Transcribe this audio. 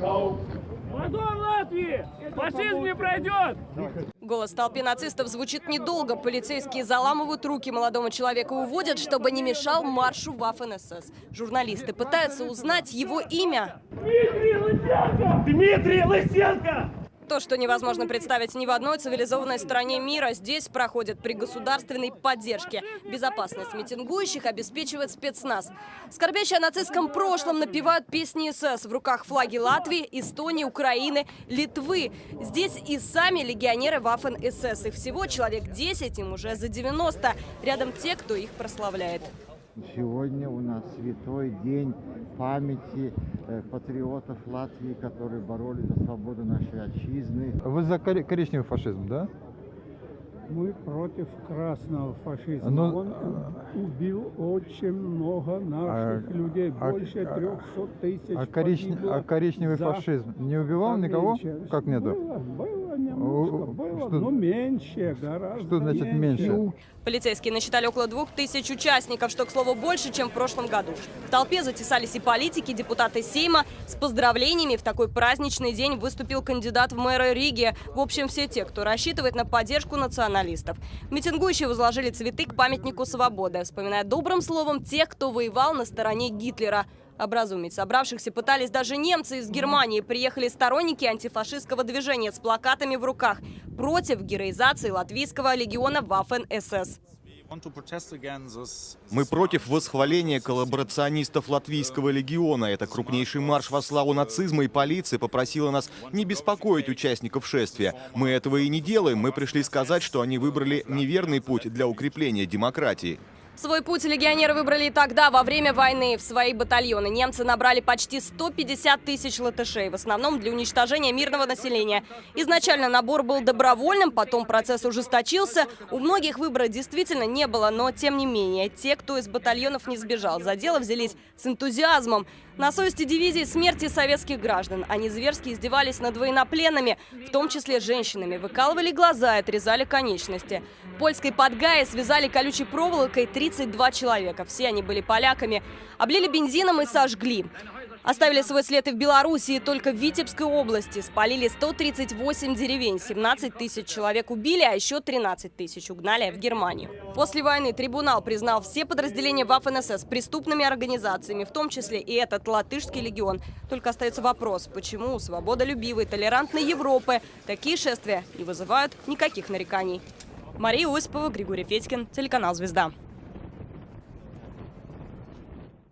Вагон Латвии! Фашизм не пройдет! Голос в толпе нацистов звучит недолго. Полицейские заламывают руки молодому человеку и уводят, чтобы не мешал маршу Waffen-СС. Журналисты пытаются узнать его имя. Дмитрий Лысенко! Дмитрий Лысенко! То, что невозможно представить ни в одной цивилизованной стране мира, здесь проходит при государственной поддержке. Безопасность митингующих обеспечивает спецназ. Скорбящие о нацистском прошлом напевают песни СС. В руках флаги Латвии, Эстонии, Украины, Литвы. Здесь и сами легионеры Waffen-СС. Их всего человек 10, им уже за 90. Рядом те, кто их прославляет. Сегодня у нас святой день памяти э, патриотов Латвии, которые боролись за свободу нашей отчизны. Вы за коричневый фашизм, да? Мы против красного фашизма. Ну, Он убил очень много наших а- людей, а- больше а- 300 тысяч А, коричне- погибло а коричневый за фашизм не убивал никого? Как нету? Было, было немножко, было, что- но меньше, гораздо Что значит меньше? Полицейские насчитали около двух тысяч участников, что, к слову, больше, чем в прошлом году. В толпе затесались и политики, депутаты Сейма. С поздравлениями в такой праздничный день выступил кандидат в мэра Риги. В общем, все те, кто рассчитывает на поддержку националистов. Митингующие возложили цветы к памятнику свободы, вспоминая добрым словом тех, кто воевал на стороне Гитлера. Образумить собравшихся пытались даже немцы из Германии. Приехали сторонники антифашистского движения с плакатами в руках против героизации латвийского легиона Waffen-СС. Мы против восхваления коллаборационистов Латвийского легиона. Это крупнейший марш во славу нацизма, и полиция попросила нас не беспокоить участников шествия. Мы этого и не делаем. Мы пришли сказать, что они выбрали неверный путь для укрепления демократии. Свой путь легионеры выбрали тогда, во время войны. В свои батальоны немцы набрали почти 150 тысяч латышей, в основном для уничтожения мирного населения. Изначально набор был добровольным, потом процесс ужесточился. У многих выбора действительно не было, но тем не менее, те, кто из батальонов не сбежал, за дело взялись с энтузиазмом. На совести дивизии смерти советских граждан. Они зверски издевались над военнопленными, в том числе женщинами. Выкалывали глаза и отрезали конечности. В польской Подгае связали колючей проволокой 32 человека. Все они были поляками. Облили бензином и сожгли. Оставили свой след и в Белоруссии, только в Витебской области. Спалили 138 деревень, 17 тысяч человек убили, а еще 13 тысяч угнали в Германию. После войны трибунал признал все подразделения Waffen-СС преступными организациями, в том числе и этот латышский легион. Только остается вопрос, почему у свободолюбивой, толерантной Европы такие шествия не вызывают никаких нареканий. Мария Осипова, Григорий Федькин, телеканал «Звезда».